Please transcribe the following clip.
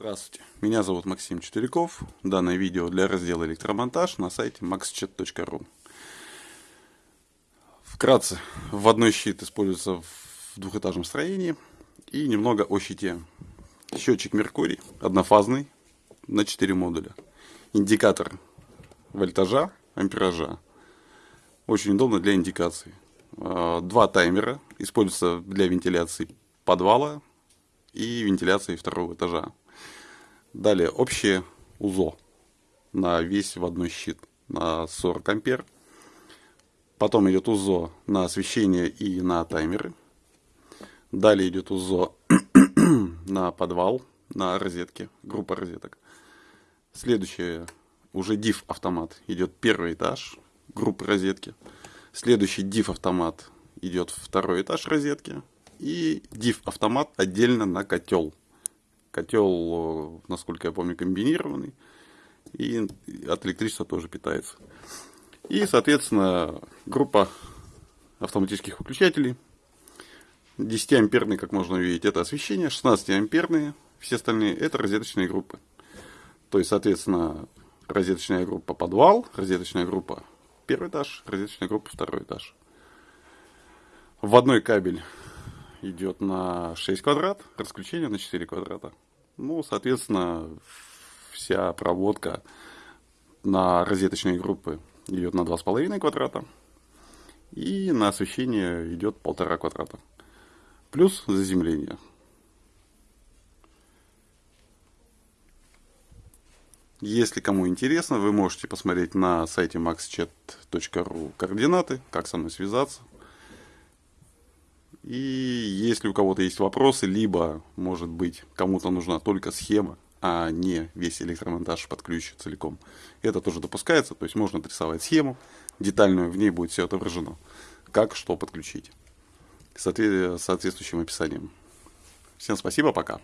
Здравствуйте, меня зовут Максим Четверяков. Данное видео для раздела электромонтаж на сайте maxchat.ru. Вкратце, вводной щит используется в двухэтажном строении и немного о щите. Счетчик Меркурий, однофазный, на 4 модуля. Индикатор вольтажа, ампеража. Очень удобно для индикации. А, два таймера используются для вентиляции подвала и вентиляции второго этажа. Далее общее УЗО на весь вводной щит на 40 ампер. Потом идет УЗО на освещение и на таймеры. Далее идет УЗО на подвал, на розетки, группа розеток. Следующее, уже DIF автомат, идет первый этаж, группы розетки. Следующий DIF автомат идет второй этаж розетки. И DIF автомат отдельно на котел. Котел, насколько я помню, комбинированный. И от электричества тоже питается. И, соответственно, группа автоматических выключателей. 10-амперный, как можно увидеть, это освещение. 16-амперные, все остальные, это розеточные группы. То есть, соответственно, розеточная группа подвал, розеточная группа первый этаж, розеточная группа второй этаж. Вводной кабель идет на 6 квадрат, расключение на 4 квадрата. Ну, соответственно, вся проводка на розеточные группы идет на 2,5 квадрата. И на освещение идет полтора квадрата. Плюс заземление. Если кому интересно, вы можете посмотреть на сайте maxchat.ru координаты, как со мной связаться. И если у кого-то есть вопросы, либо, может быть, кому-то нужна только схема, а не весь электромонтаж под ключ целиком, это тоже допускается. То есть можно отрисовать схему детальную, в ней будет все отображено, как что подключить, с соответствующим описанием. Всем спасибо, пока.